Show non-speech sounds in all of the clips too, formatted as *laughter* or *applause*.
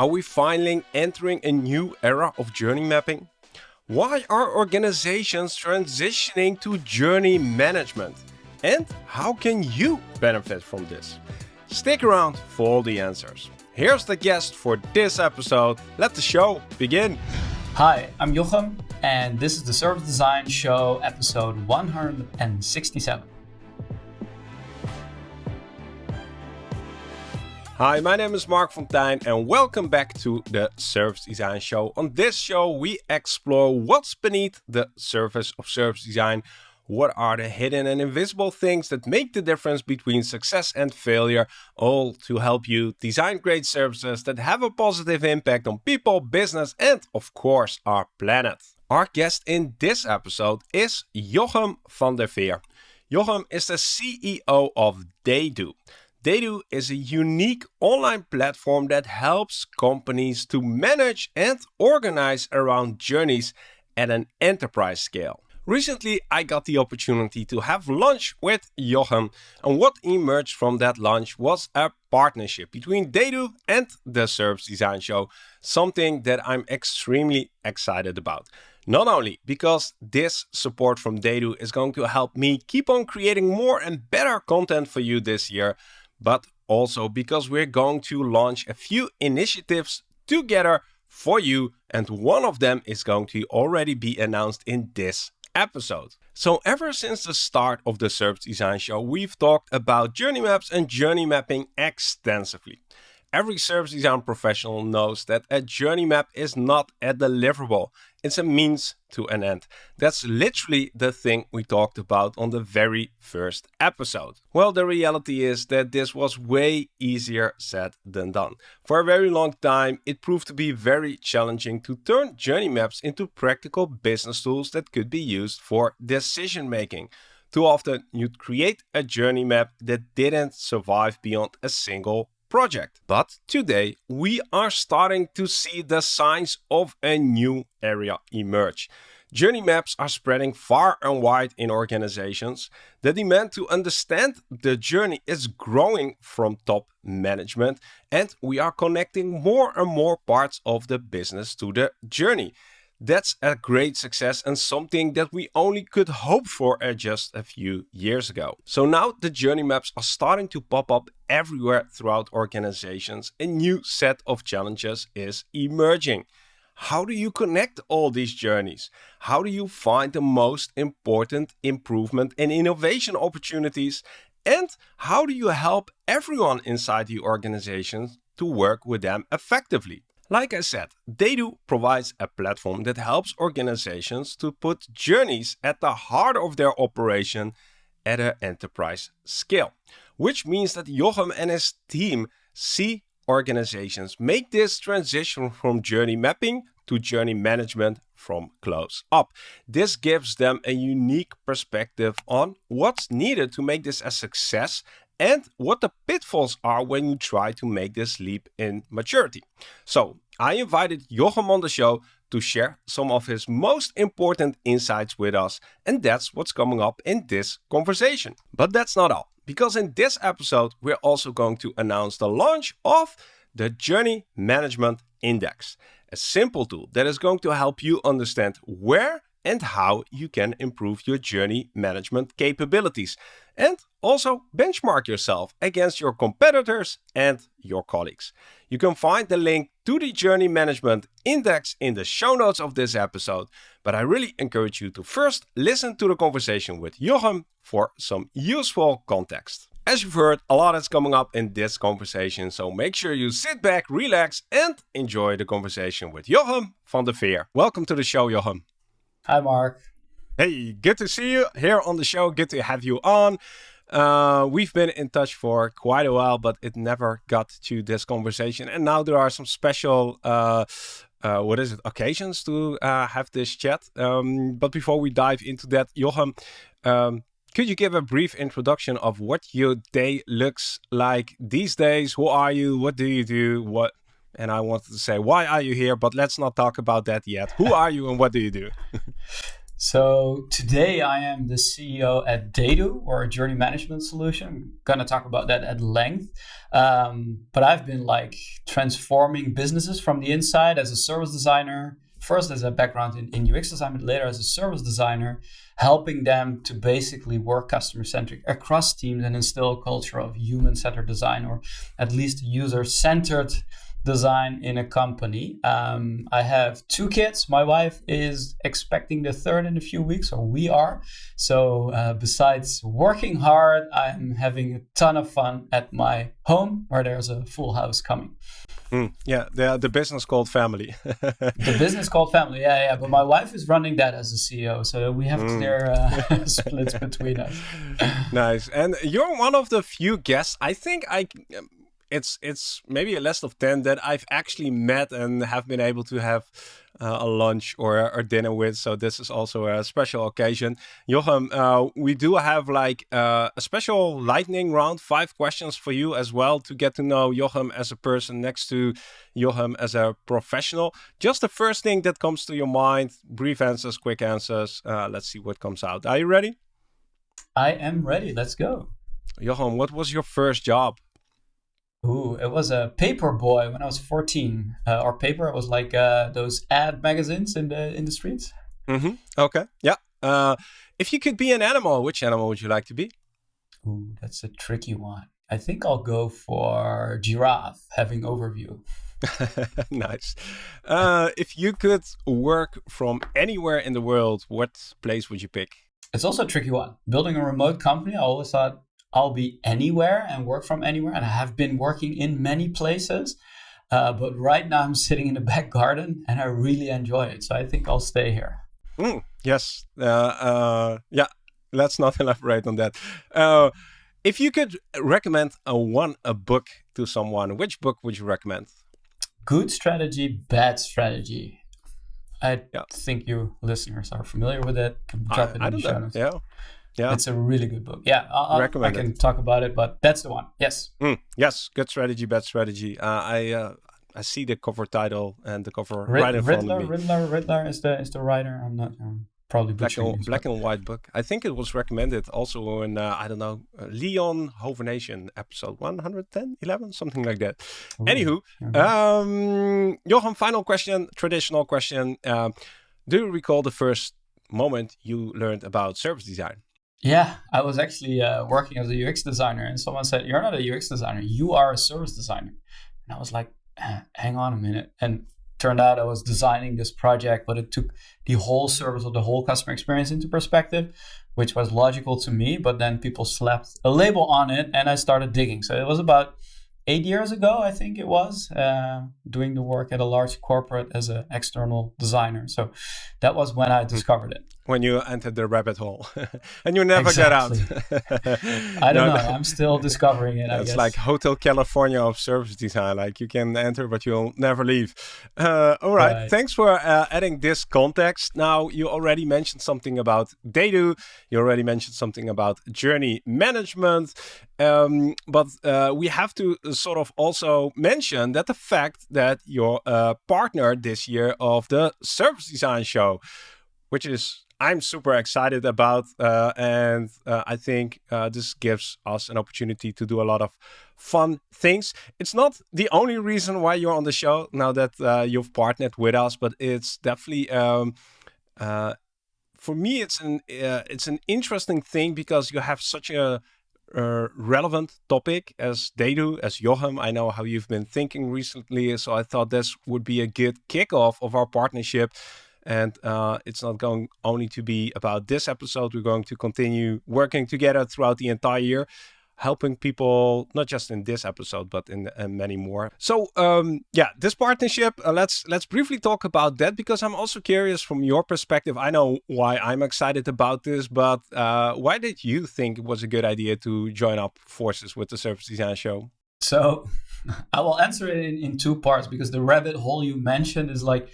Are we finally entering a new era of journey mapping? Why are organizations transitioning to journey management? And how can you benefit from this? Stick around for all the answers. Here's the guest for this episode. Let the show begin. Hi, I'm Jochem, and this is the Service Design Show episode 167. Hi, my name is Marc Fonteijn and welcome back to the Service Design Show. On this show, we explore what's beneath the surface of service design. What are the hidden and invisible things that make the difference between success and failure, all to help you design great services that have a positive impact on people, business, and of course, our planet. Our guest in this episode is Jochem van der Veer. Jochem is the CEO of TheyDo. TheyDo is a unique online platform that helps companies to manage and organize around journeys at an enterprise scale. Recently, I got the opportunity to have lunch with Jochem, and what emerged from that lunch was a partnership between TheyDo and the Service Design Show, something that I'm extremely excited about. Not only because this support from TheyDo is going to help me keep on creating more and better content for you this year, but also because we're going to launch a few initiatives together for you, and one of them is going to already be announced in this episode. So ever since the start of the Service Design Show, we've talked about journey maps and journey mapping extensively. Every service design professional knows that a journey map is not a deliverable. It's a means to an end. That's literally the thing we talked about on the very first episode. Well, the reality is that this was way easier said than done. For a very long time, it proved to be very challenging to turn journey maps into practical business tools that could be used for decision making. Too often, you'd create a journey map that didn't survive beyond a single project. But today we are starting to see the signs of a new area emerge. Journey maps are spreading far and wide in organizations. The demand to understand the journey is growing from top management, and we are connecting more and more parts of the business to the journey. That's a great success and something that we only could hope for just a few years ago. So now the journey maps are starting to pop up everywhere throughout organizations. A new set of challenges is emerging. How do you connect all these journeys? How do you find the most important improvement and innovation opportunities? And how do you help everyone inside the organization to work with them effectively? Like I said, TheyDo provides a platform that helps organizations to put journeys at the heart of their operation at an enterprise scale, which means that Jochem and his team see organizations make this transition from journey mapping to journey management from close up. This gives them a unique perspective on what's needed to make this a success and what the pitfalls are when you try to make this leap in maturity. So I invited Jochem on the show to share some of his most important insights with us, and that's what's coming up in this conversation. But that's not all, because in this episode, we're also going to announce the launch of the Journey Management Index, a simple tool that is going to help you understand where and how you can improve your journey management capabilities and also benchmark yourself against your competitors and your colleagues. You can find the link to the Journey Management Index in the show notes of this episode, but I really encourage you to first listen to the conversation with Jochem for some useful context. As you've heard, a lot is coming up in this conversation, so make sure you sit back, relax, and enjoy the conversation with Jochem van der Veer. Welcome to the show, Jochem. Hi, Marc. Hey, good to see you here on the show. Good to have you on. Uh, we've been in touch for quite a while, but it never got to this conversation. And now there are some special, uh, uh, what is it, occasions to uh, have this chat. Um, but before we dive into that, Jochem, um, could you give a brief introduction of what your day looks like these days? Who are you? What do you do? What and I wanted to say, why are you here? But let's not talk about that yet. Who are you and what do you do? *laughs* So today I am the CEO at TheyDo or a journey management solution. I'm gonna talk about that at length. Um, but I've been like transforming businesses from the inside as a service designer, first as a background in, in UX design, but later as a service designer, helping them to basically work customer centric across teams and instill a culture of human centered design or at least user centered design in a company. Um, I have two kids. My wife is expecting the third in a few weeks, or we are. So, uh, besides working hard, I'm having a ton of fun at my home where there's a full house coming. Mm, yeah, the the business called family. *laughs* the business called family, yeah, yeah. But my wife is running that as a CEO, so we have mm. clear uh, *laughs* *laughs* splits between us. nice, and you're one of the few guests. I think I it's it's maybe a list of 10 that I've actually met and have been able to have uh, a lunch or, or dinner with. So this is also a special occasion. Jochem, uh, we do have like uh, a special lightning round, five questions for you as well to get to know Jochem as a person next to Jochem as a professional. Just the first thing that comes to your mind, brief answers, quick answers. Uh, let's see what comes out. Are you ready? I am ready. Let's go. Jochem, what was your first job? Ooh, it was a paper boy when I was 14. Uh, or paper, it was like uh, those ad magazines in the in the streets. Mm-hmm. Okay. Yeah. Uh, if you could be an animal, which animal would you like to be? Ooh, that's a tricky one. I think I'll go for giraffe, having overview. *laughs* nice. Uh, if you could work from anywhere in the world, what place would you pick? It's also a tricky one. Building a remote company, I always thought I'll be anywhere and work from anywhere. And I have been working in many places. Uh, but right now I'm sitting in the *laughs* back garden and I really enjoy it. So I think I'll stay here. Mm, yes. Uh, uh, yeah. Let's not *laughs* elaborate on that. Uh, if you could recommend a one a book to someone, which book would you recommend? Good strategy, bad strategy. I yeah. think you listeners are familiar with it. Drop I, it I in the show notes. Yeah. Yeah, it's a really good book. Yeah, I'll, Recommend I can it. talk about it, but that's the one. Yes. Mm, yes, good strategy, bad strategy. Uh, I uh, I see the cover title and the cover Rid- right in Riddler, front of me. Riddler, Riddler is the is the writer. I'm not um, probably black and, black and white book. I think it was recommended also in uh, I don't know uh, Leon Hovernation episode 110, 11, something like that. Ooh, Anywho, um, Johan, final question, traditional question. Uh, do you recall the first moment you learned about service design? Yeah, I was actually uh, working as a UX designer, and someone said, "You're not a UX designer. You are a service designer." And I was like, "Hang on a minute." And turned out I was designing this project, but it took the whole service or the whole customer experience into perspective, which was logical to me. But then people slapped a label on it, and I started digging. So it was about eight years ago, I think it was, uh, doing the work at a large corporate as an external designer. So that was when I discovered it. When you entered the rabbit hole *laughs* and you never exactly. get out. *laughs* I don't no, know. I'm still discovering it. It's like Hotel California of service design. Like you can enter, but you'll never leave. Uh, all right. right. Thanks for uh, adding this context. Now, you already mentioned something about TheyDo. You already mentioned something about journey management. Um, but uh, we have to sort of also mention that the fact that you're a partner this year of the Service Design Show, which is I'm super excited about, uh, and uh, I think uh, this gives us an opportunity to do a lot of fun things. It's not the only reason why you're on the show now that uh, you've partnered with us, but it's definitely um, uh, for me it's an uh, it's an interesting thing because you have such a relevant topic as they do, as Jochem. I know how you've been thinking recently, so I thought this would be a good kickoff of our partnership. And uh, it's not going only to be about this episode. We're going to continue working together throughout the entire year helping people not just in this episode but in, in many more. So um, yeah this partnership uh, let's let's briefly talk about that because i'm also curious from your perspective. I know why i'm excited about this but uh, why did you think it was a good idea to join up forces with the service design show? So *laughs* i will answer it in, in two parts because the rabbit hole you mentioned is like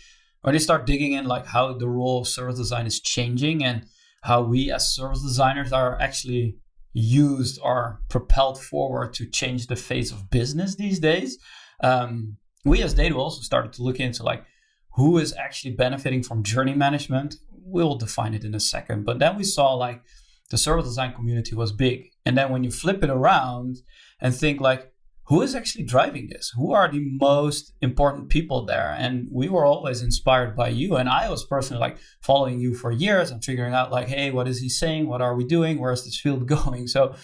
when you start digging in like how the role of service design is changing and how we as service designers are actually used or propelled forward to change the face of business these days. Um, we as TheyDo also started to look into like who is actually benefiting from journey management, we'll define it in a second. But then we saw like the service design community was big. And then when you flip it around and think like, who is actually driving this? Who are the most important people there? And we were always inspired by you. And I was personally like following you for years and figuring out like, hey, what is he saying? What are we doing? Where's this field *laughs* going? So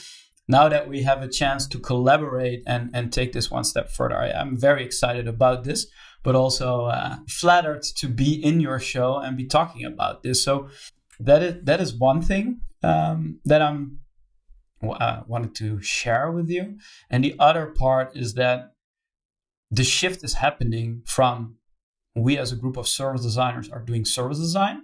now that we have a chance to collaborate and, and take this one step further, I, am very excited about this, but also uh, flattered to be in your show and be talking about this. So that is that is one thing um, that I'm uh, wanted to share with you, and the other part is that the shift is happening from we as a group of service designers are doing service design,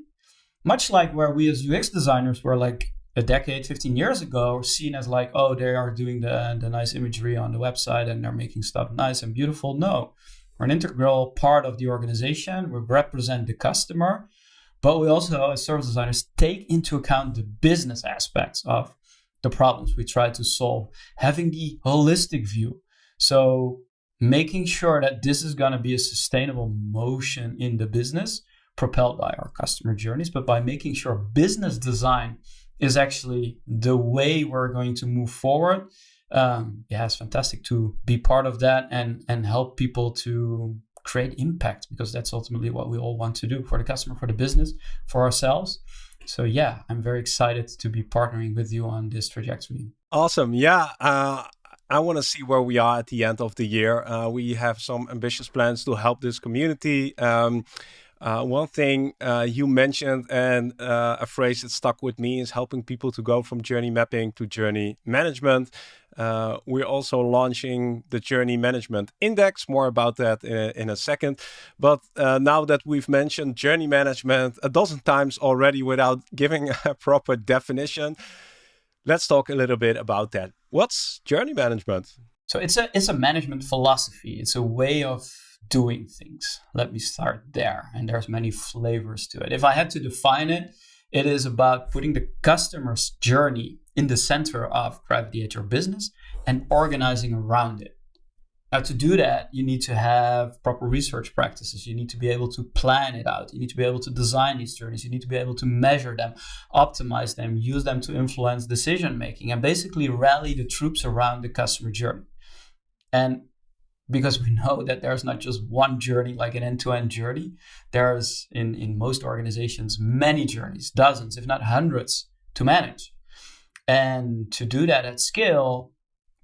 much like where we as UX designers were like a decade, 15 years ago, seen as like, oh, they are doing the, the nice imagery on the website and they're making stuff nice and beautiful. No, we're an integral part of the organization. We represent the customer, but we also, as service designers, take into account the business aspects of the problems we try to solve, having the holistic view. So, making sure that this is going to be a sustainable motion in the business propelled by our customer journeys, but by making sure business design is actually the way we're going to move forward. Um, yeah, it's fantastic to be part of that and and help people to create impact because that's ultimately what we all want to do for the customer, for the business, for ourselves. So yeah, I'm very excited to be partnering with you on this trajectory. Awesome. Yeah. Uh, I want to see where we are at the end of the year. Uh, we have some ambitious plans to help this community. Um, uh, one thing uh, you mentioned and uh, a phrase that stuck with me is helping people to go from journey mapping to journey management. Uh, we're also launching the Journey Management Index. More about that in, in a second. But uh, now that we've mentioned journey management a dozen times already without giving *laughs* a proper definition, let's talk a little bit about that. What's journey management? So it's a it's a management philosophy. It's a way of doing things. Let me start there. And there's many flavors to it. If I had to define it, it is about putting the customer's journey in the center of Gravity at your business and organizing around it. Now, to do that, you need to have proper research practices. You need to be able to plan it out. You need to be able to design these journeys. You need to be able to measure them, optimize them, use them to influence decision making, and basically rally the troops around the customer journey. And because we know that there's not just one journey like an end-to-end journey there's in in most organizations many journeys dozens if not hundreds to manage and to do that at scale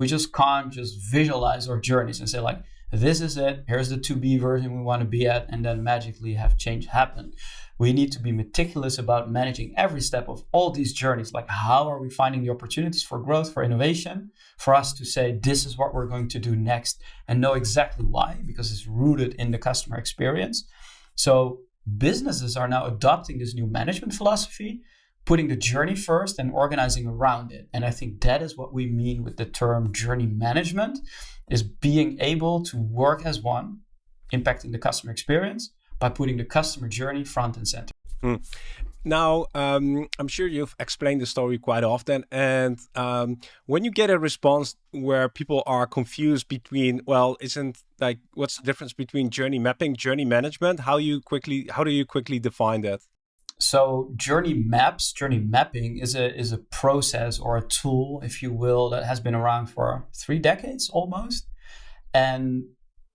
we just can't just visualize our journeys and say like this is it here's the to be version we want to be at and then magically have change happen we need to be meticulous about managing every step of all these journeys. Like, how are we finding the opportunities for growth, for innovation, for us to say, this is what we're going to do next and know exactly why, because it's rooted in the customer experience. So, businesses are now adopting this new management philosophy, putting the journey first and organizing around it. And I think that is what we mean with the term journey management is being able to work as one, impacting the customer experience by putting the customer journey front and center. Mm. Now, um, I'm sure you've explained the story quite often. And um, when you get a response where people are confused between, well, isn't like, what's the difference between journey mapping, journey management? How you quickly, how do you quickly define that? So journey maps, journey mapping is a is a process or a tool, if you will, that has been around for three decades almost, and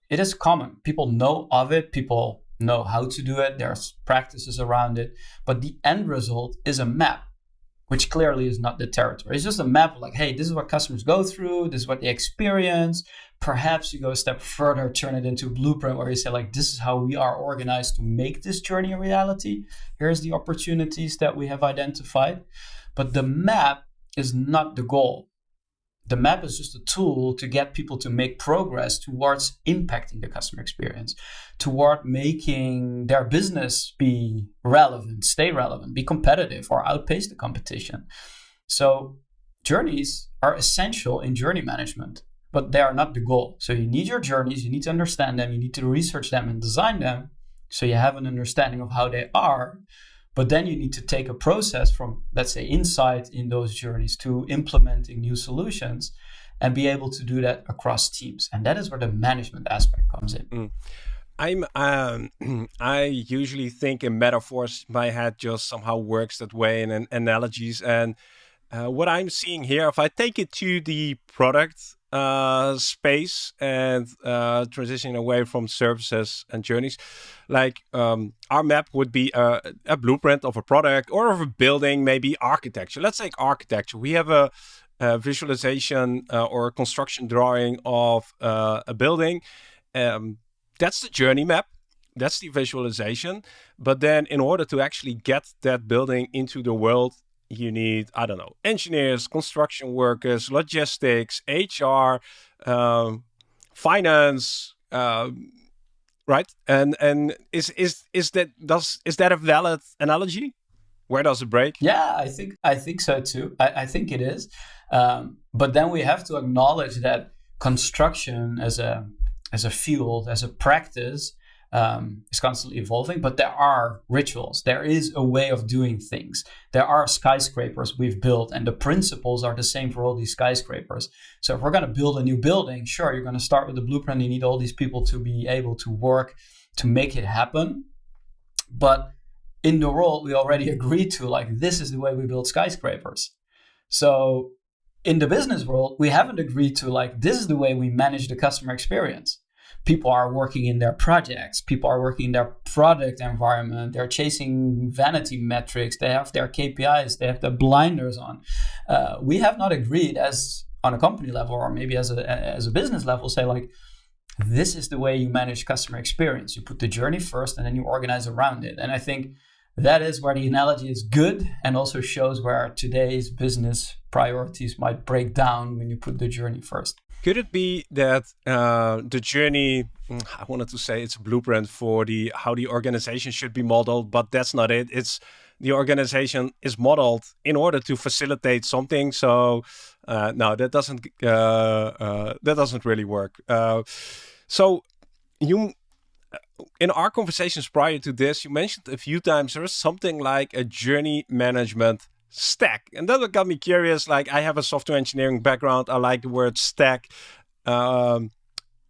it is common. People know of it. People know how to do it, there's practices around it, but the end result is a map, which clearly is not the territory. It's just a map like, hey, this is what customers go through, this is what they experience. Perhaps you go a step further, turn it into a blueprint where you say, like, this is how we are organized to make this journey a reality. Here's the opportunities that we have identified. But the map is not the goal the map is just a tool to get people to make progress towards impacting the customer experience, toward making their business be relevant, stay relevant, be competitive, or outpace the competition. So, journeys are essential in journey management, but they are not the goal. So, you need your journeys, you need to understand them, you need to research them and design them so you have an understanding of how they are but then you need to take a process from, let's say, insight in those journeys to implementing new solutions and be able to do that across teams. And that is where the management aspect comes in. Mm. I'm um, *clears throat* I usually think in metaphors. My head just somehow works that way in, analogies. And uh, what I'm seeing here, if I take it to the product uh, space and uh, transitioning away from services and journeys, like um, our map would be a, a, blueprint of a product or of a building, maybe architecture. Let's take architecture. We have a, a visualization uh, or construction drawing of uh, a building. Um, that's the journey map. That's the visualization. But then in order to actually get that building into the world, you need, I don't know, engineers, construction workers, logistics, HR, um, finance, um, right? And and is is is that does is that a valid analogy? Where does it break? Yeah, I think I think so too. I, I think it is. Um, but then we have to acknowledge that construction as a as a field, as a practice, um, is constantly evolving, but there are rituals. There is a way of doing things. There are skyscrapers we've built, and the principles are the same for all these skyscrapers. So if we're going to build a new building, sure, you're going to start with the blueprint. You need all these people to be able to work to make it happen. But in the world, we already *laughs* agreed to like this is the way we build skyscrapers. So in the business world, we haven't agreed to like this is the way we manage the customer experience. People are working in their projects, people are working in their product environment, they're chasing vanity metrics, they have their KPIs, they have their blinders on. Uh, we have not agreed as on a company level or maybe as a as a business level, say like this is the way you manage customer experience. You put the journey first and then you organize around it. And I think that is where the analogy is good and also shows where today's business priorities might break down when you put the journey first. Could it be that uh, the journey, mm, I wanted to say it's a blueprint for the how the organization should be modeled, but that's not it. It's the organization is modeled in order to facilitate something. So uh, no, that doesn't uh, uh that doesn't really work. Uh, so you in our conversations prior to this, you mentioned a few times there is something like a journey management stack. And that got me curious. Like, I have a software engineering background. I like the word stack. Um,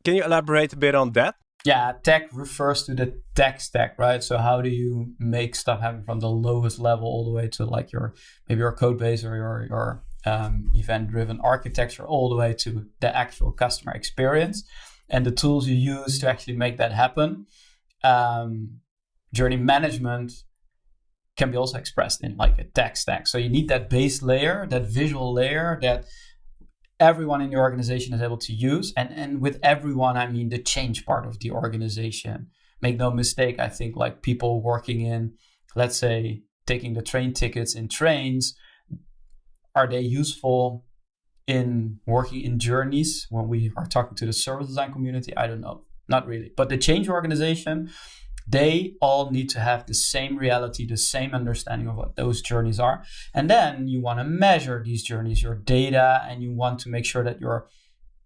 can you elaborate a bit on that? Yeah, tech refers to the tech stack, right? So how do you make stuff happen from the lowest level all the way to like your maybe your code base or your your um, event-driven architecture, all the way to the actual customer experience and the tools you use to actually make that happen. Um, journey management can be also expressed in like a tech stack. So you need that base layer, that visual layer that everyone in your organization is able to use. And, and with everyone, I mean the change part of the organization. Make no mistake, I think like people working in, let's say, taking the train tickets in trains, are they useful in working in journeys when we are talking to the service design community? I don't know. Not really. But the change organization, they all need to have the same reality, the same understanding of what those journeys are. And then you want to measure these journeys, your data, and you want to make sure that your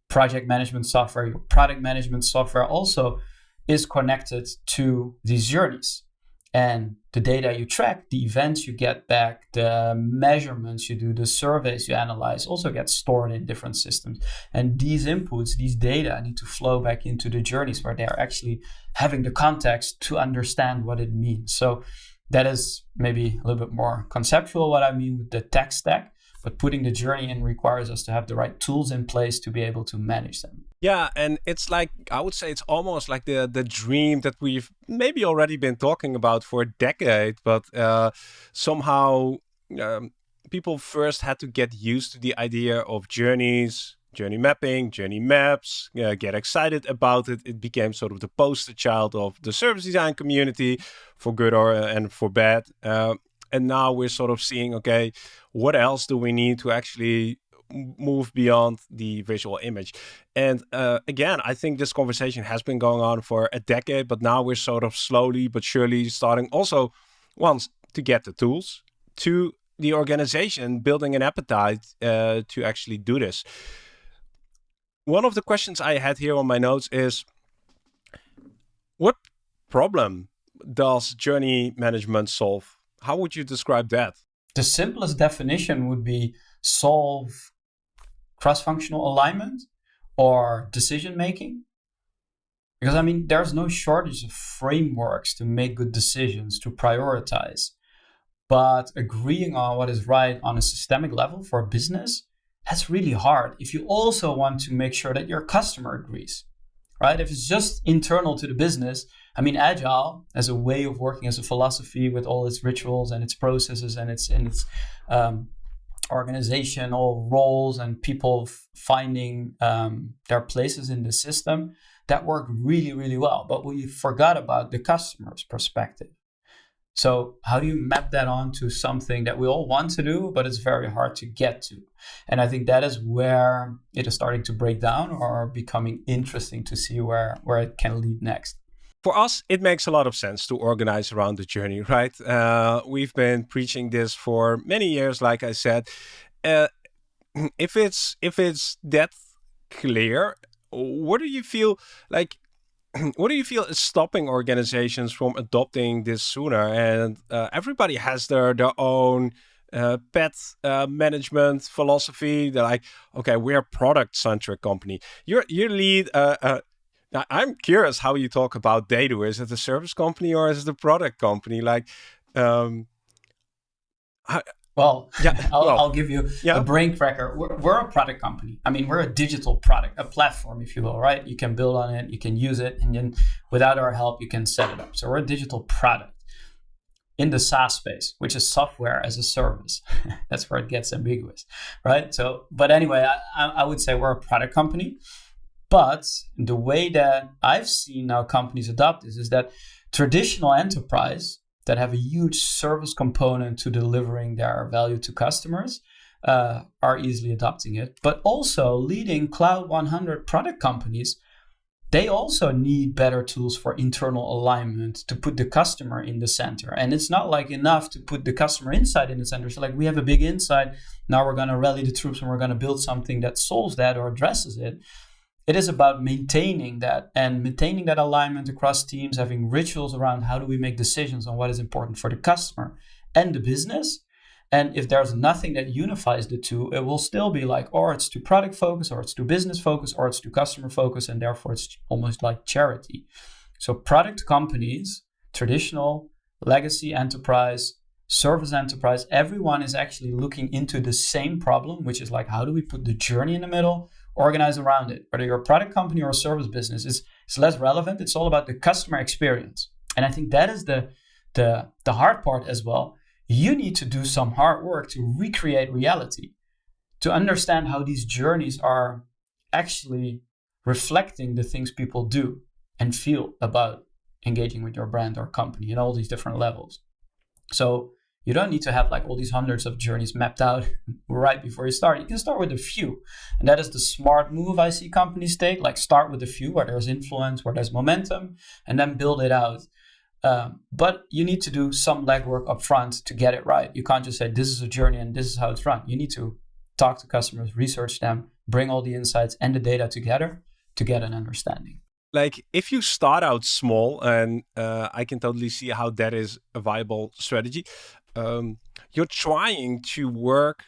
project management software, your product management software also is connected to these journeys and the data you track, the events you get back, the measurements you do, the surveys you analyze also get stored in different systems. And these inputs, these data need to flow back into the journeys where they're actually having the context to understand what it means. So that is maybe a little bit more conceptual what I mean with the tech stack. But putting the journey in requires us to have the right tools in place to be able to manage them. Yeah, and it's like I would say it's almost like the the dream that we've maybe already been talking about for a decade, but uh, somehow um, people first had to get used to the idea of journeys, journey mapping, journey maps, uh, get excited about it. It became sort of the poster child of the service design community, for good or and for bad. Uh, and now we're sort of seeing okay what else do we need to actually move beyond the visual image? And uh, again i think this conversation has been going on for a decade but now we're sort of slowly but surely starting also once to get the tools to the organization building an appetite uh, to actually do this. One of the questions i had here on my notes is what problem does journey management solve? How would you describe that? The simplest definition would be solve cross functional alignment or decision making. Because I mean, there's no shortage of frameworks to make good decisions, to prioritize. But agreeing on what is right on a systemic level for a business, that's really hard if you also want to make sure that your customer agrees, right? If it's just internal to the business, I mean, agile as a way of working, as a philosophy with all its rituals and its processes and its and its um, organizational roles and people finding um, their places in the system, that worked really, really well. But we forgot about the customer's perspective. So how do you map that onto something that we all want to do, but it's very hard to get to? And I think that is where it is starting to break down or becoming interesting to see where, where it can lead next. For us, it makes a lot of sense to organize around the journey, *laughs* right? Uh, we've been preaching this for many years, like I said. Uh, *clears throat* if it's if it's that clear, what do you feel like *clears throat* what do you feel is stopping organizations from adopting this sooner? And uh, everybody has their their own uh, pet uh, management philosophy. They're like, okay, we're a product centric company. You're, you lead. Uh, uh, now I'm curious how you talk about TheyDo. Is it a service company or is it a product company? Like, um, well, yeah, *laughs* I'll, well, I'll give you yeah. a brain cracker. We're, we're, a product company. I mean, we're a digital product, a platform, if you will, right? You can build on it, you can use it, and then without our help, you can set it up. So we're a digital product in the SaaS space, which is software as a service. *laughs* That's where it gets ambiguous, right? So, but anyway, I, I would say we're a product company. But the way that I've seen now companies adopt this is that traditional enterprise that have a huge service component to delivering their value to customers uh, are easily adopting it. But also leading Cloud 100 product companies, they also need better tools for internal alignment to put the customer in the center. And it's not like enough to put the customer insight in the center. So like we have a big insight, now we're going to rally the troops and we're going to build something that solves that or addresses it it is about maintaining that and maintaining that alignment across teams, having rituals around how do we make decisions on what is important for the customer and the business. And if there's nothing that unifies the two, it will still be like, or it's too product focus, or it's too business focus, or it's too customer focus, and therefore it's almost like charity. So, product companies, traditional, legacy enterprise, service enterprise, everyone is actually looking into the same problem, which is like, how do we put the journey in the middle? Organize around it. Whether you're a product company or a service business, it's, it's less relevant. It's all about the customer experience. And I think that is the, the, the hard part as well. You need to do some hard work to recreate reality, to understand how these journeys are actually reflecting the things people do and feel about engaging with your brand or company in all these different levels. So you don't need to have like all these hundreds of journeys mapped out *laughs* right before you start. You can start with a few. And that is the smart move I see companies take. Like start with a few where there's influence, where there's momentum, and then build it out. Um, but you need to do some legwork up front to get it right. You can't just say, this is a journey and this is how it's run. You need to talk to customers, research them, bring all the insights and the data together to get an understanding like if you start out small and uh, i can totally see how that is a viable strategy um, you're trying to work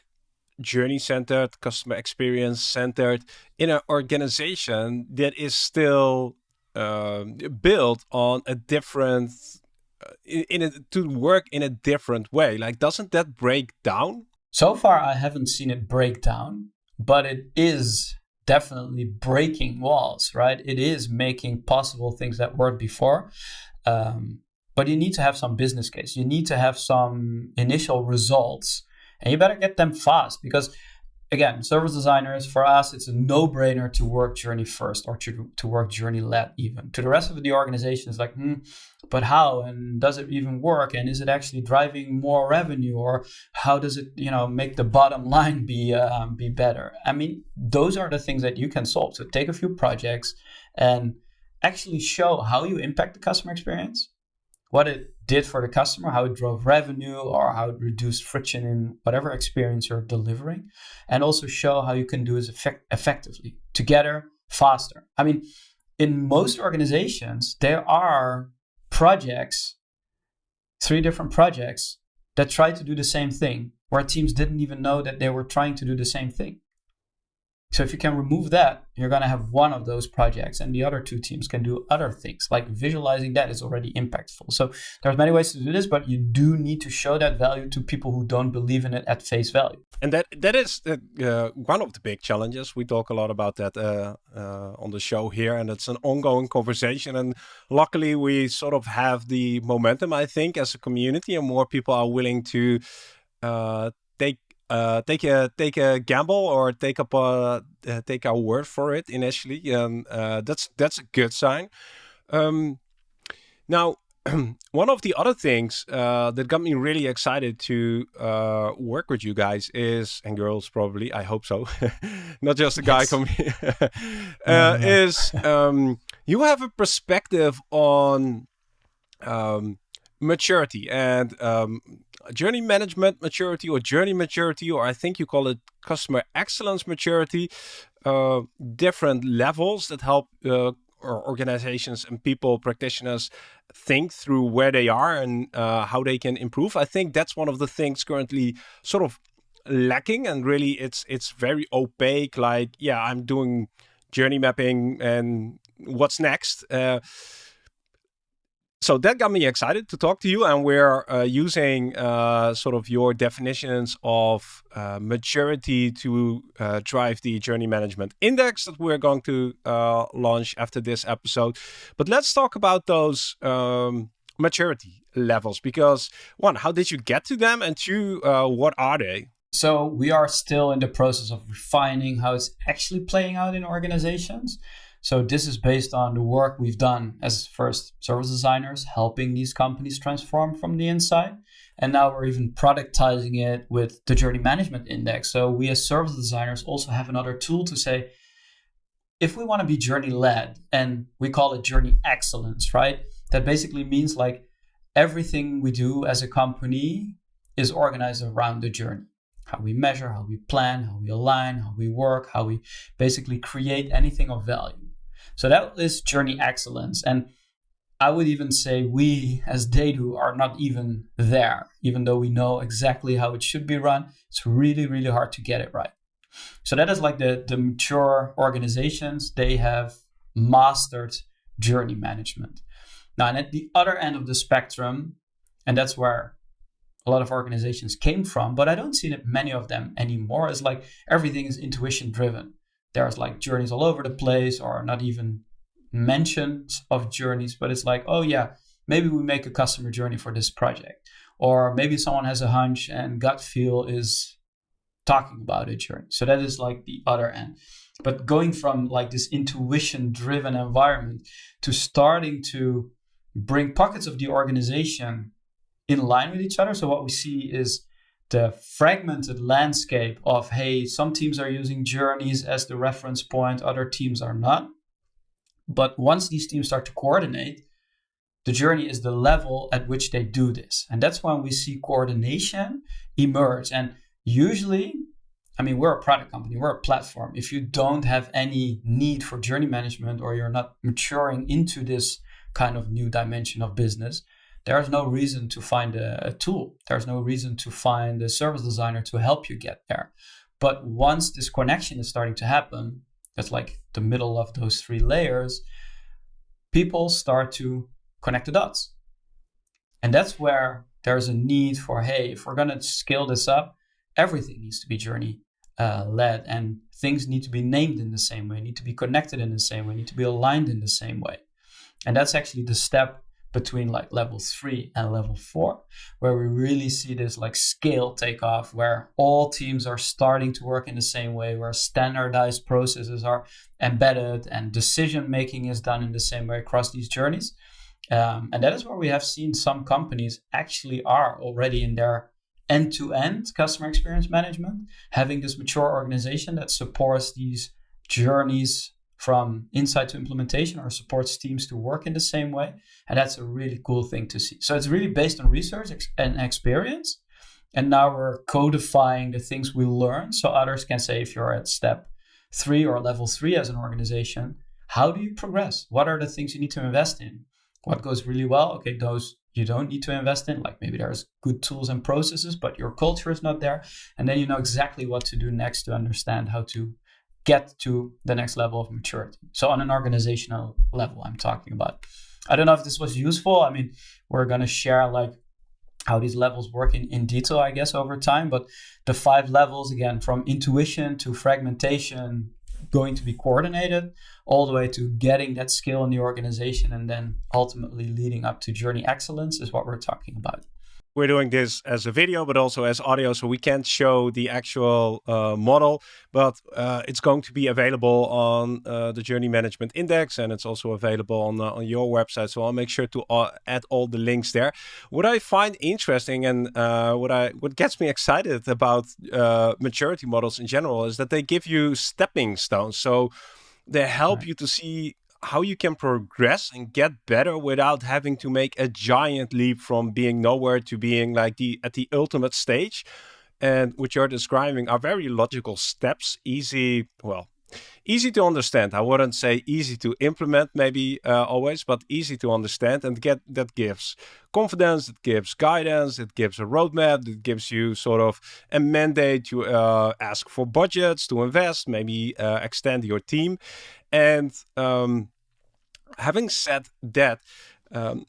journey centered, customer experience centered in an organization that is still uh, built on a different uh, in, a, to work in a different way. Like, doesn't that break down? So far, I haven't seen it break down, but it is definitely breaking walls, right? It is making possible things that worked before. Um, but you need to have some business case. You need to have some initial results and you better get them fast because again, service designers, for us, it's a no-brainer to work journey first or to, to work journey led even. To the rest of the organization, it's like, hmm, but how? And does it even work? And is it actually driving more revenue? Or how does it, you know, make the bottom *laughs* line be um, be better? I mean, those are the things that you can solve. So take a few projects and actually show how you impact the customer experience what it did for the customer, how it drove revenue, or how it reduced friction in whatever experience you're delivering, and also show how you can do this effect- effectively together, faster. I mean, in most organizations, there are projects, three different projects that try to do the same thing, where teams didn't even know that they were trying to do the same thing. So if you can remove that, you're going to have one of those projects and the other two teams can do other things. Like visualizing that is already impactful. So there's many ways to do this, but you do need to show that value to people who don't believe in it at face value. And that that is uh, one of the big challenges. We talk a lot about that uh, uh, on the show here, and it's an ongoing conversation. And luckily, we sort of have the momentum, I think, as a community, and more people are willing to uh, take uh, take a take a gamble or take up a uh, take our word for it initially, and uh, that's that's a good sign. Um, now, *clears throat* one of the other things uh, that got me really excited to uh, work with you guys is and girls probably I hope so, *laughs* not just a guy yes. coming *laughs* uh, is um, you have a perspective on um, maturity and um, journey management maturity or journey maturity, or I think you call it customer excellence maturity, uh, different levels that help uh, organizations and people, practitioners think through where they are and uh, how they can improve. I think that's one of the things currently sort of lacking and really it's it's very opaque like yeah i'm doing journey mapping and what's next uh, so that got me excited to talk to you and we're uh, using uh, sort of your definitions of uh, maturity to uh, drive the journey management index that we're going to uh, launch after this episode. But let's talk about those um, maturity levels because one how did you get to them? And two uh, what are they? So we are still in the process of refining how it's actually playing out in organizations so this is based on the work we've done as first service designers, helping these companies transform from the inside. And now we're even productizing it with the journey management index. So we as service designers also have another tool to say, if we want to be journey led, and we call it journey excellence, right? That basically means like everything we do as a company is organized around the journey how we measure, how we plan, how we align, how we work, how we basically create anything of value. So that is journey excellence. And I would even say we as TheyDo are not even there, even though we know exactly how it should be run. It's really, really hard to get it right. So that is like the, the mature organizations, they have mastered journey management. Now, and at the other end of the spectrum, and that's where a lot of organizations came from, but I don't see that many of them anymore, is like everything is intuition driven there's like journeys all over the place or not even mentions of journeys, but it's like, oh yeah, maybe we make a customer journey for this project. Or maybe someone has a hunch and gut feel is talking about a journey. So that is like the other end. But going from like this intuition driven environment to starting to bring pockets of the organization in line with each other. So what we see is the fragmented landscape of hey some teams are using journeys as the reference point other teams are not. But once these teams start to coordinate the journey is the level at which they do this. And that's when we see coordination emerge. And usually i mean we're a product company we're a platform. If you don't have any need for journey management or you're not maturing into this kind of new dimension of business there's no reason to find a, a, tool. There's no reason to find a service designer to help you get there. But once this connection is starting to happen, that's like the middle of those three layers, people start to connect the dots. And that's where there's a need for hey, if we're going to scale this up, everything needs to be journey uh, led and things need to be named in the same way, need to be connected in the same way, need to be aligned in the same way. And that's actually the step between like level three and level four, where we really see this like scale take off, where all teams are starting to work in the same way, where standardized processes are embedded and decision making is done in the same way across these journeys. Um, and that is where we have seen some companies actually are already in their end to end customer experience management, having this mature organization that supports these journeys from insight to implementation or supports teams to work in the same way. And that's a really cool thing to see. So it's really based on research and experience. And now we're codifying the things we learn so others can say, if you're at step three or level three as an organization, how do you progress? What are the things you need to invest in? What goes really well? Okay, those you don't need to invest in, like maybe there's good tools and processes, but your culture is not there. And then you know exactly what to do next to understand how to get to the next level of maturity. So on an organizational level, I'm talking about. I don't know if this was useful. I mean, we're gonna share like how these levels work in, in detail, I guess, over time. But the five levels, again, from intuition to fragmentation, going to be coordinated, all the way to getting that skill in the organization and then ultimately leading up to journey excellence is what we're talking about we're doing this as a video, but also as audio, so we can't show the actual uh, model, but uh, it's going to be available on uh, the Journey Management Index, and it's also available on uh, on your website. So I'll make sure to uh, add all the links there. What I find interesting and uh, what I what gets me excited about maturity models in general is that they give you stepping stones. So they help right. you to see how you can progress and get better without having to make a giant leap from being nowhere to being like the at the ultimate stage and what you're describing are very logical steps easy well easy to understand. I wouldn't say easy to implement maybe uh, always but easy to understand and get that gives confidence it gives guidance it gives a roadmap it gives you sort of a mandate to uh, ask for budgets to invest maybe uh, extend your team. And um, having said that, um,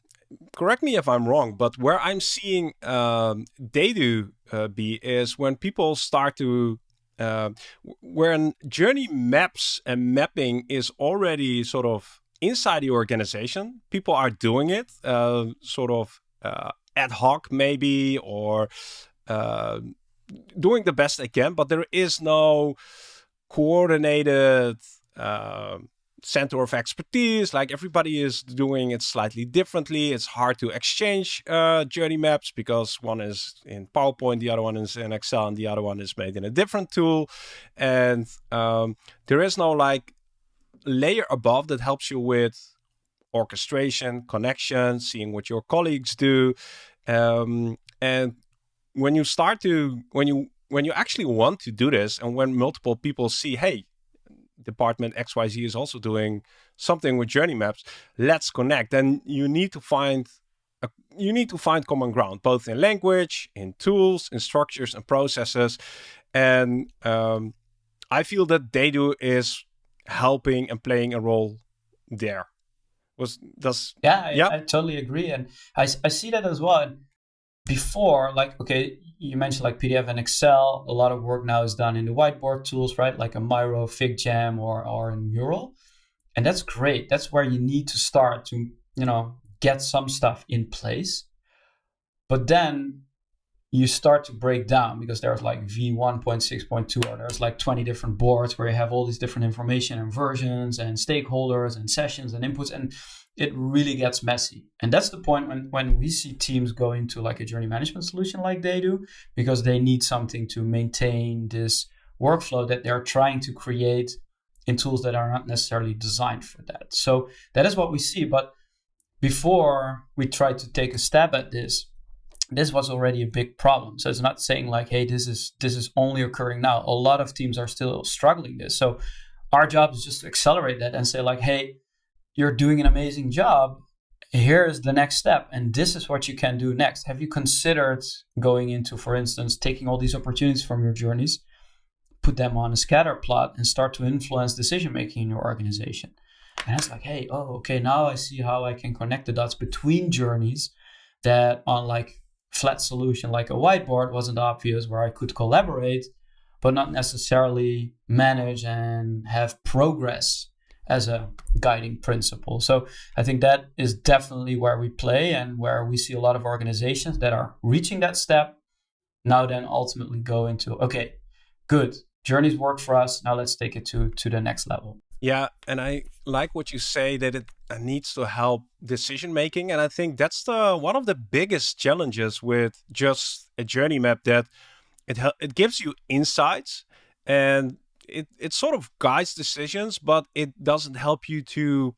correct me if I'm wrong, but where I'm seeing um, do uh, be is when people start to uh, when journey maps and mapping is already sort of inside the organization, people are doing it uh, sort of uh, ad hoc maybe or uh, doing the best they can, but there is no coordinated uh, center of expertise. Like everybody is doing it slightly differently. It's hard to exchange uh, journey maps because one is in PowerPoint, the other one is in Excel, and the other one is made in a different tool. And um, there is no like layer above that helps you with orchestration, connection, seeing what your colleagues do. Um, and when you start to, when you, when you actually want to do this and when multiple people see, hey, department XYZ is also doing something with journey maps. Let's connect. And you need to find a, you need to find common ground, both in language, in tools, in structures and processes. And um, I feel that TheyDo is helping and playing a role there. Was does yeah, I, yeah. I totally agree, and I, I see that as well. And before, like okay, you mentioned like PDF and Excel. A lot of work now is done in the whiteboard tools, right? Like a Miro, FigJam, or or in Mural, and that's great. That's where you need to start to you know get some stuff in place. But then you start to break down because there's like V1.6.2 or there's like 20 different boards where you have all these different information and versions and stakeholders and sessions and inputs and it really gets messy. And that's the point when, when we see teams go into like a journey management solution like TheyDo, because they need something to maintain this workflow that they're trying to create in tools that are not necessarily designed for that. So that is what we see. But before we try to take a stab at this, this was already a big problem. So it's not saying like, hey, this is this is only occurring now. A lot of teams are still struggling this. So our job is just to accelerate that and say like, hey, you're doing an amazing job. Here's the next step, and this is what you can do next. Have you considered going into, for instance, taking all these opportunities from your journeys, put them on a scatter plot, and start to influence decision making in your organization? And it's like, hey, oh, okay, now I see how I can connect the dots between journeys that on like flat solution like a whiteboard wasn't obvious where I could collaborate, but not necessarily manage and have progress as a guiding principle. So I think that is definitely where we play and where we see a lot of organizations that are reaching that step now then ultimately go into okay, good. Journeys work for us. Now let's take it to to the next level. Yeah, and I like what you say that it uh, needs to help decision making and I think that's the one of the biggest challenges with just a journey map that it it gives you insights and it, it sort of guides decisions, but it doesn't help you to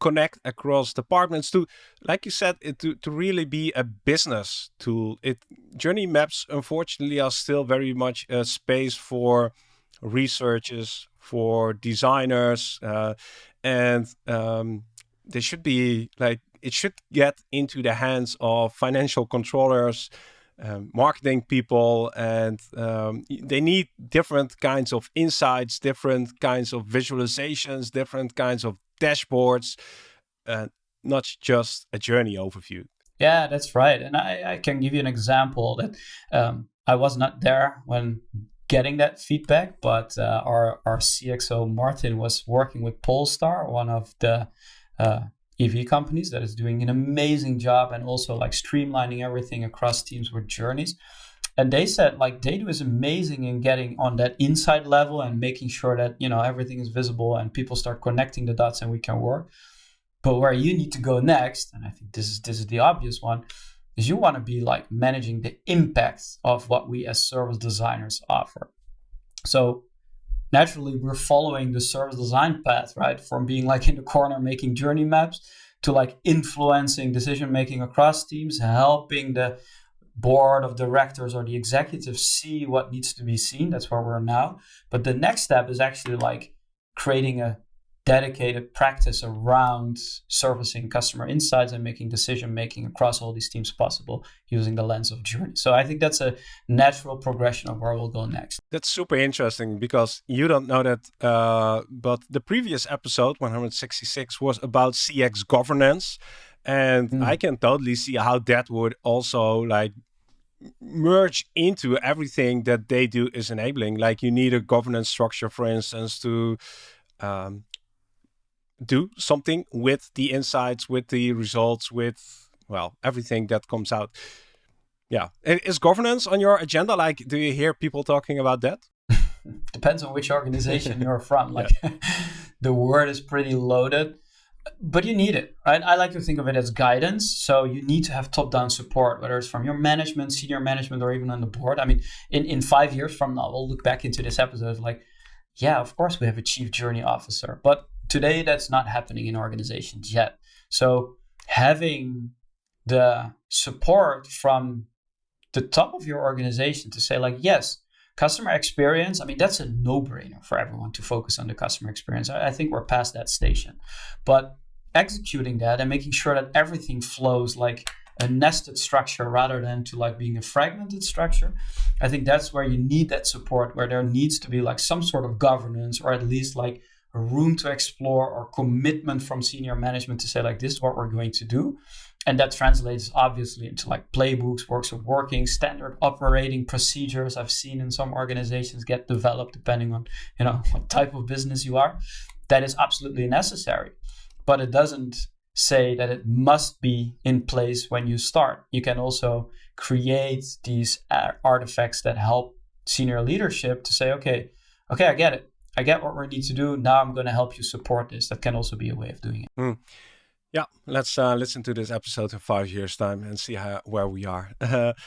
connect across departments to like you said it to, to really be a business tool. It journey maps unfortunately are still very much a space for researchers for designers uh, and um, they should be like it should get into the hands of financial controllers um, marketing people, and um, they need different kinds of insights, different kinds of visualizations, different kinds of dashboards, uh, not just a journey overview. Yeah, that's right. And I, I can give you an example that um, I was not there when getting that feedback, but uh, our, our CXO Martin was working with Polestar, one of the uh, EV companies that is doing an amazing job and also like streamlining everything across teams with journeys. And they said like TheyDo is amazing in getting on that inside level and making sure that you know everything is visible and people start connecting the dots and we can work. But where you need to go next, and I think this is this is the obvious one, is you want to be like managing the impacts of what we as service designers offer. So naturally we're following the service design path, right? From being like in the corner making journey maps to like influencing decision making across teams, helping the board of directors or the executives see what needs to be seen. That's where we're now. But the next step is actually like creating a dedicated practice around servicing customer insights and making decision making across all these teams possible using the lens of journey. So I think that's a natural progression of where we'll go next. That's super interesting because you don't know that, uh, but the previous episode 166 was about CX governance, and mm. I can totally see how that would also like merge into everything that TheyDo is enabling. Like you need a governance structure, for instance, to um, do something with the insights, with the results, with well everything that comes out. Yeah, is governance on your agenda? Like, do you hear people talking about that? *laughs* Depends on which organization you're from. *laughs* Like, *laughs* the word is pretty loaded, but you need it, right? I like to think of it as guidance. So you need to have top-down support, whether it's from your management, senior management, or even on the board. I mean, in in five years from now, we'll look back into this episode like, yeah, of course we have a chief journey officer, but Today, that's not happening in organizations yet. So having the support from the top of your organization to say like, yes, customer experience, I mean, that's a no-brainer for everyone to focus on the customer experience. I think we're past that station. But executing that and making sure that everything flows like a nested structure rather than to like being a fragmented structure i think that's where you need that support where there needs to be like some sort of governance or at least like room to explore or commitment from senior management to say like this is what we're going to do. And that translates obviously into like playbooks works of working standard operating procedures i've seen in some organizations get developed depending on you know what type of business you are. That is absolutely necessary but it doesn't say that it must be in place when you start. You can also create these uh, artifacts that help senior leadership to say okay okay i get it I get what we need to do. Now I'm going to help you support this. That can also be a way of doing it. Mm. Yeah, let's uh, listen to this episode in five years' time and see how where we are. Uh, *laughs*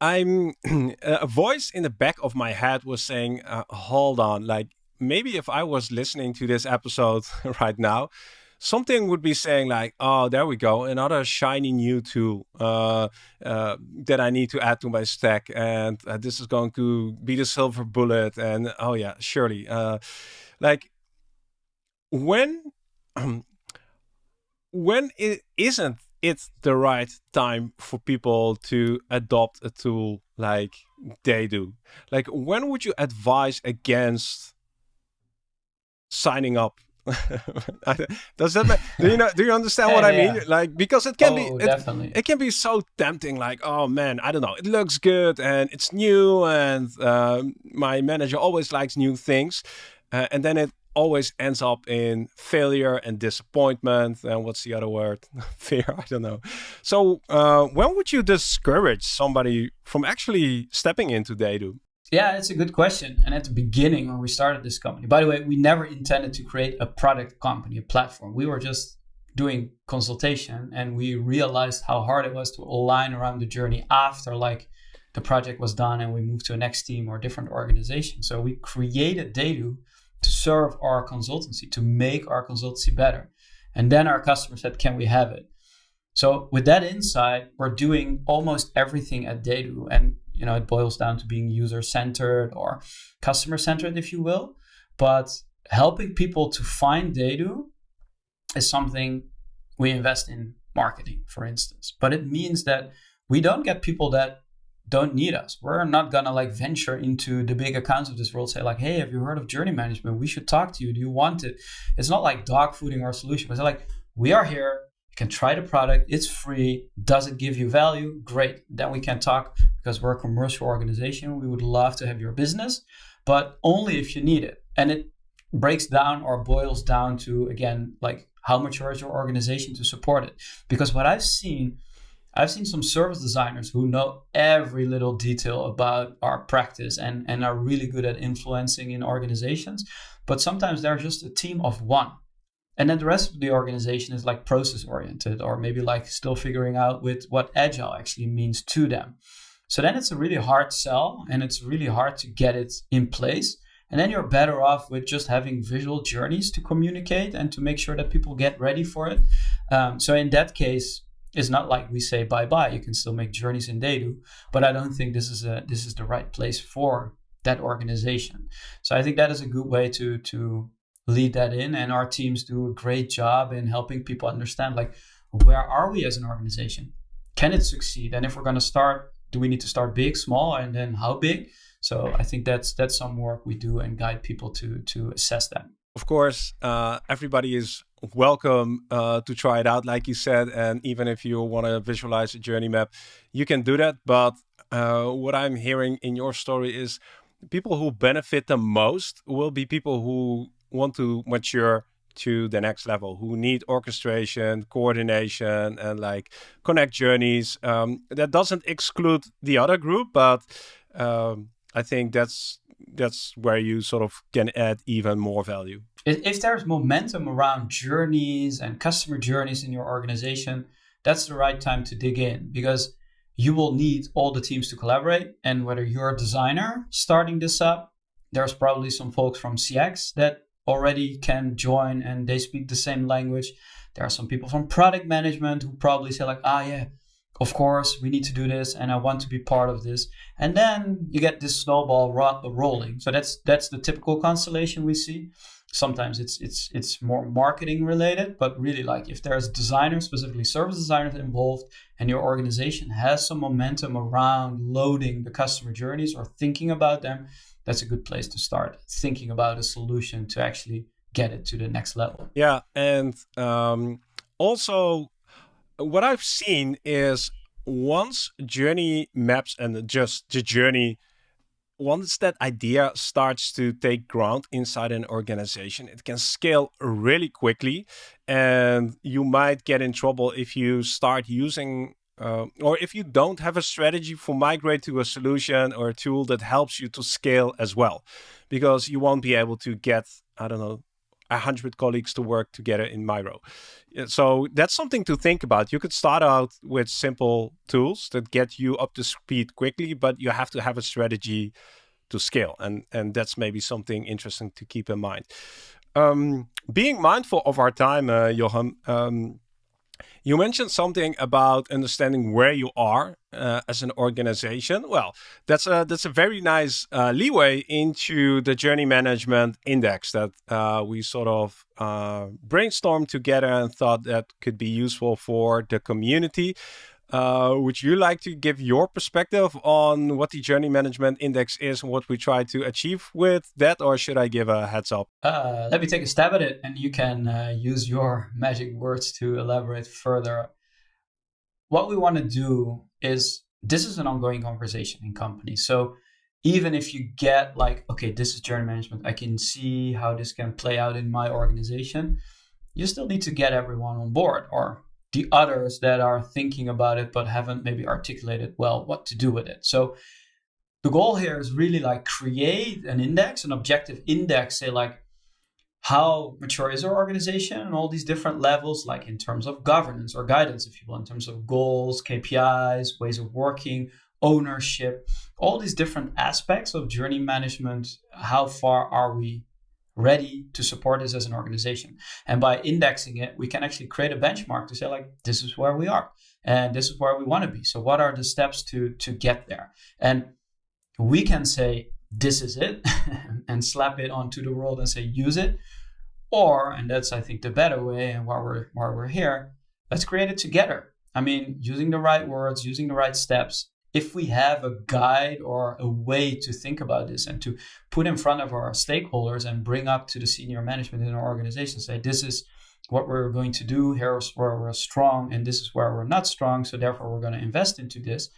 I'm *clears throat* a voice in the back of my head was saying, uh, "Hold on, like maybe if I was listening to this episode *laughs* right now, something would be saying like, oh, there we go, another shiny new tool uh, uh, that I need to add to my stack, and uh, this is going to be the silver bullet. And oh yeah, surely, uh, like when *clears throat* when it isn't it the right time for people to adopt a tool like TheyDo? Like when would you advise against signing up *laughs* Does that make, do you know do you understand yeah, what I yeah. mean? Like because it can oh, be it, it can be so tempting. Like oh man, I don't know, it looks good and it's new, and uh, my manager always likes new things, uh, and then it always ends up in failure and disappointment. And what's the other word? *laughs* Fear. I don't know. So uh, when would you discourage somebody from actually stepping into TheyDo? Yeah, it's a good question. And at the beginning, when we started this company, by the way, we never intended to create a product company, a platform. We were just doing consultation and we realized how hard it was to align around the journey after like the project was done and we moved to a next team or different organization. So we created TheyDo to serve our consultancy, to make our consultancy better. And then our customer said, Can we have it? So with that insight, we're doing almost everything at TheyDo. And you know it boils down to being user centered or customer centered if you will but helping people to find TheyDo is something we invest in marketing for instance but it means that we don't get people that don't need us. We're not gonna like venture into the big accounts of this world, say like, hey, have you heard of journey management? We should talk to you. Do you want it? It's not like dog fooding our solution, but it's like, we are here, can try the product, it's free. Does it give you value? Great. Then we can talk because we're a commercial organization. We would love to have your business, but only if you need it. And it breaks down or boils down to again, like how mature is your organization to support it? Because what I've seen I've seen some service designers who know every little detail about our practice and, and are really good at influencing in organizations, but sometimes they're just a team of one. And then the rest of the organization is like process oriented or maybe like still figuring out with what agile actually means to them. So then it's a really hard sell and it's really hard to get it in place. And then you're better off with just having visual journeys to communicate and to make sure that people get ready for it. Um, so in that case, it's not like we say bye bye. You can still make journeys in TheyDo, but I don't think this is a this is the right place for that organization. So I think that is a good way to to lead that in, and our teams do a great job in helping people understand like where are we as an organization? Can it succeed? And if we're going to start, do we need to start big, small, and then how big? So I think that's that's some work we do and guide people to to assess that. Of course, uh, everybody is welcome uh, to try it out, like you said. And even if you want to visualize a journey map, you can do that. But uh, what I'm hearing in your story is people who benefit the most will be people who want to mature to the next level, who need orchestration, coordination, and like connect journeys. Um, that doesn't exclude the other group, but um, I think that's that's where you sort of can add even more value. If there's momentum around journeys and customer journeys in your organization, that's the right time to dig in because you will need all the teams to collaborate. And whether you're a designer starting this up, there's probably some folks from CX that already can join and they speak the same language. There are some people from product management who probably say like, ah, yeah, of course we need to do this and i want to be part of this. And then you get this snowball ro- rolling. So that's that's the typical constellation we see sometimes it's it's it's more marketing related but really like if there's designers specifically service designers involved and your organization has some momentum around loading the customer journeys or thinking about them that's a good place to start thinking about a solution to actually get it to the next level. Yeah and um, also what I've seen is once journey maps and just the journey, once that idea starts to take ground inside an organization, it can scale really quickly. And you might get in trouble if you start using uh, or if you don't have a strategy for migrate to a solution or a tool that helps you to scale as well, because you won't be able to get, I don't know, a hundred colleagues to work together in Miro. So that's something to think about. You could start out with simple tools that get you up to speed quickly, but you have to have a strategy to scale, and and that's maybe something interesting to keep in mind. Um, being mindful of our time, uh, Johan. Um, you mentioned something about understanding where you are uh, as an organization. Well, that's a that's a very nice uh, leeway into the journey management index that uh, we sort of uh, brainstormed together and thought that could be useful for the community. Uh, would you like to give your perspective on what the Journey Management Index is and what we try to achieve with that, or should I give a heads up? Uh, let me take a stab at it, and you can uh, use your magic words to elaborate further. What we want to do is this is an ongoing conversation in companies. So even if you get like, okay, this is journey management, I can see how this can play out in my organization. You still need to get everyone on board, or the others that are thinking about it but haven't maybe articulated well what to do with it. So the goal here is really like create an index, an objective index, say like how mature is our organization and all these different levels, like in terms of governance or guidance, if you will, in terms of goals, KPIs, ways of working, ownership, all these different aspects of journey management. How far are we ready to support this as an organization. And by indexing it, we can actually create a benchmark to say like, this is where we are and this is where we want to be. So what are the steps to to get there? And we can say this is it *laughs* and slap it onto the world and say use it. Or, and that's I think the better way and why we're why we're here, let's create it together. I mean, using the right words, using the right steps, if we have a guide or a way to think about this and to put in front of our stakeholders and bring up to the senior management in our organization, say, this is what we're going to do, here's where we're strong, and this is where we're not strong, so therefore we're going to invest into this.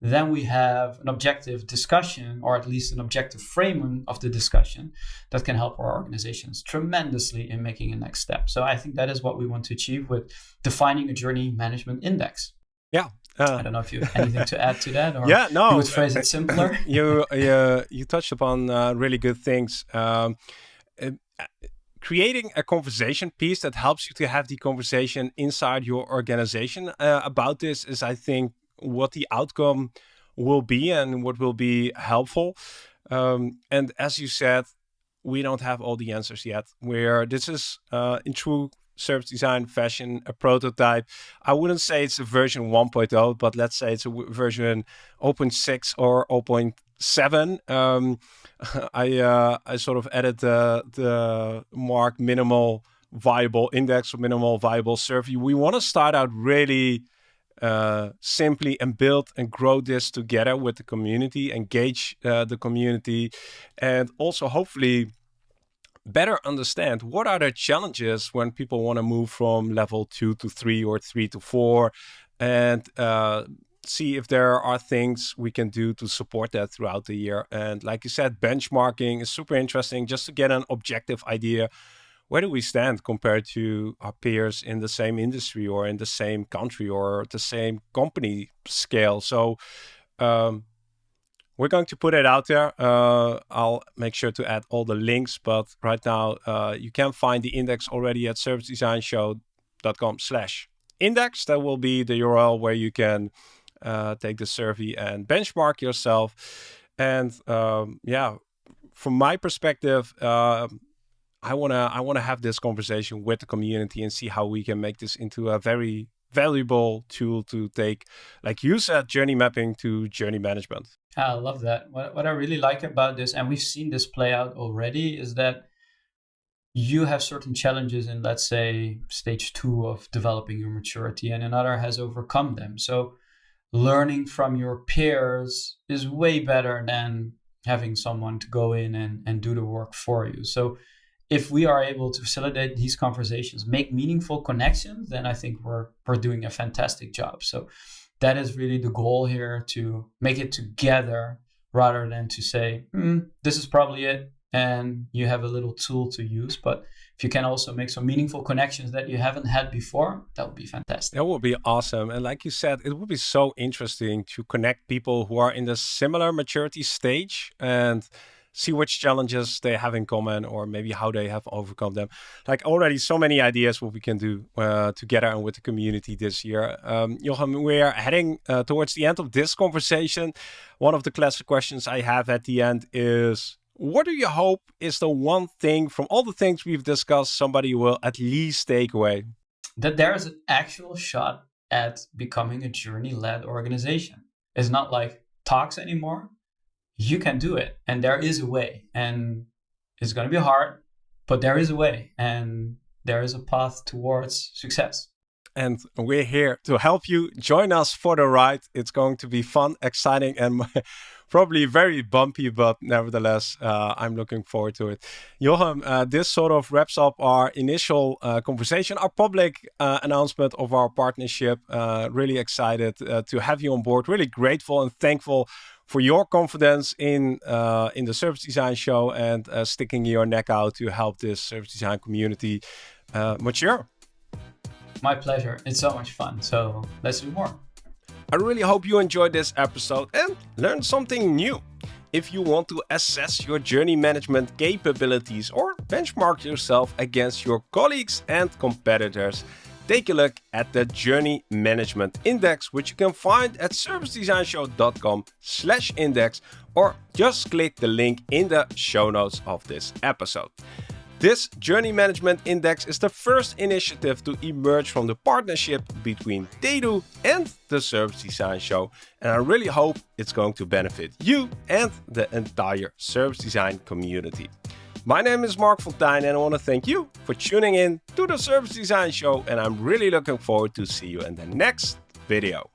Then we have an objective discussion, or at least an objective framing of the discussion that can help our organizations tremendously in making a next step. So I think that is what we want to achieve with defining a journey management index. Yeah. Uh, I don't know if you have anything to add to that, or yeah, no, you would phrase it simpler. *laughs* you you you touched upon uh, really good things. Um, uh, creating a conversation piece that helps you to have the conversation inside your organization uh, about this is, I think, what the outcome will be and what will be helpful. Um, and as you said, we don't have all the answers yet. Where this is uh, in true service design fashion, a prototype. I wouldn't say it's a version 1.0, but let's say it's a version 0.6 or 0.7. Um, *laughs* I uh, I sort of added the the mark minimal viable index or minimal viable survey. We want to start out really uh, simply and build and grow this together with the community, engage uh, the community, and also hopefully better understand what are the challenges when people want to move from level two to three or three to four, and uh, see if there are things we can do to support that throughout the year. And like you said, benchmarking is super interesting just to get an objective idea. Where do we stand compared to our peers in the same industry or in the same country or the same company scale? So um, we're going to put it out there. Uh, I'll make sure to add all the links, but right now uh, you can find the index already at servicedesignshow.com slash index. That will be the URL where you can uh, take the survey and benchmark yourself. And um, yeah, from my perspective, uh, I wanna I wanna have this conversation with the community and see how we can make this into a very valuable tool to take, like you said, uh, journey mapping to journey management. Ah, I love that. What, what I really like about this, and we've seen this play out already, is that you have certain challenges in, let's say, stage two of developing your maturity, and another has overcome them. So learning from your peers is way better than having someone to go in and, and do the work for you. So if we are able to facilitate these conversations, make meaningful connections, then I think we're we're doing a fantastic job. So that is really the goal here to make it together rather than to say, mm, this is probably it and you have a little tool to use. But if you can also make some meaningful connections that you haven't had before, that would be fantastic. That would be awesome. And like you said, it would be so interesting to connect people who are in the similar maturity stage and see which challenges they have in common or maybe how they have overcome them. Like already so many ideas what we can do uh, together and with the community this year. Um, Johan, we are heading uh, towards the end of this conversation. One of the classic questions I have at the end is, what do you hope is the one thing from all the things we've discussed somebody will at least take away? That there is an actual shot at becoming a journey led organization. It's not like talks anymore. You can do it, and there is a way. And it's going to be hard, but there is a way, and there is a path towards success and we're here to help you. Join us for the ride. It's going to be fun, exciting, and *laughs* probably very bumpy, but nevertheless, uh, I'm looking forward to it. Johan, uh, this sort of wraps up our initial uh, conversation, our public uh, announcement of our partnership. Uh, really excited uh, to have you on board. Really grateful and thankful for your confidence in uh, in the service design show and uh, sticking your neck out to help this service design community uh, mature. My pleasure. It's so much fun. So let's do more. I really hope you enjoyed this episode and learned something new. If you want to assess your journey management capabilities or benchmark yourself against your colleagues and competitors, take a look at the Journey Management Index, which you can find at servicedesignshow.com slash index or just click the link in the show notes of this episode. This Journey Management Index is the first initiative to emerge from the partnership between TheyDo and the Service Design Show, and I really hope it's going to benefit you and the entire service design community. My name is Marc Fonteijn and I want to thank you for tuning in to the Service Design Show and I'm really looking forward to see you in the next video.